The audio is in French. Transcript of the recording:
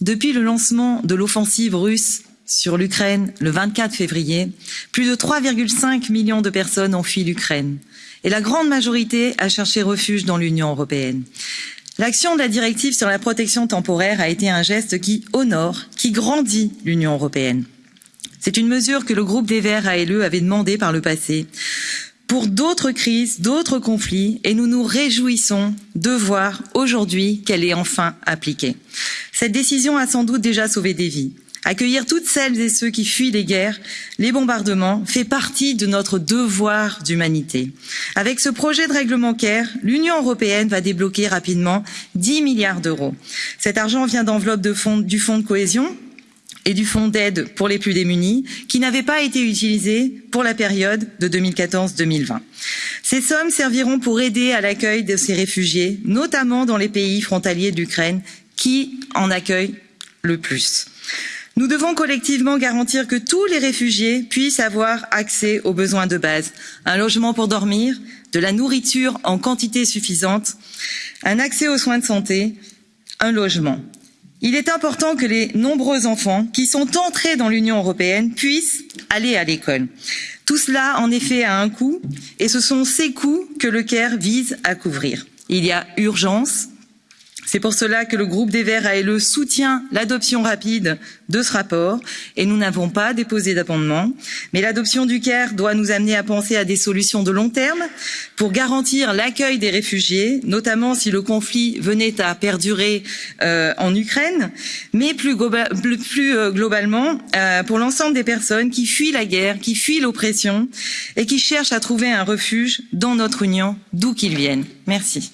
Depuis le lancement de l'offensive russe sur l'Ukraine le 24 février, plus de 3,5 millions de personnes ont fui l'Ukraine et la grande majorité a cherché refuge dans l'Union européenne. L'action de la directive sur la protection temporaire a été un geste qui honore, qui grandit l'Union européenne. C'est une mesure que le groupe des Verts ALE avait demandé par le passé pour d'autres crises, d'autres conflits, et nous nous réjouissons de voir aujourd'hui qu'elle est enfin appliquée. Cette décision a sans doute déjà sauvé des vies. Accueillir toutes celles et ceux qui fuient les guerres, les bombardements, fait partie de notre devoir d'humanité. Avec ce projet de règlement CARE, l'Union européenne va débloquer rapidement 10 milliards d'euros. Cet argent vient d'enveloppes du fonds de cohésion et du fonds d'aide pour les plus démunis, qui n'avaient pas été utilisés pour la période de 2014-2020. Ces sommes serviront pour aider à l'accueil de ces réfugiés, notamment dans les pays frontaliers d'Ukraine, qui en accueillent le plus. Nous devons collectivement garantir que tous les réfugiés puissent avoir accès aux besoins de base un logement pour dormir, de la nourriture en quantité suffisante, un accès aux soins de santé, un logement. Il est important que les nombreux enfants qui sont entrés dans l'Union européenne puissent aller à l'école. Tout cela, en effet, a un coût et ce sont ces coûts que le CARE vise à couvrir. Il y a urgence c'est pour cela que le groupe des Verts ALE soutient l'adoption rapide de ce rapport et nous n'avons pas déposé d'amendement. Mais l'adoption du CARE doit nous amener à penser à des solutions de long terme pour garantir l'accueil des réfugiés, notamment si le conflit venait à perdurer euh, en Ukraine, mais plus euh, globalement euh, pour l'ensemble des personnes qui fuient la guerre, qui fuient l'oppression et qui cherchent à trouver un refuge dans notre Union, d'où qu'ils viennent. Merci.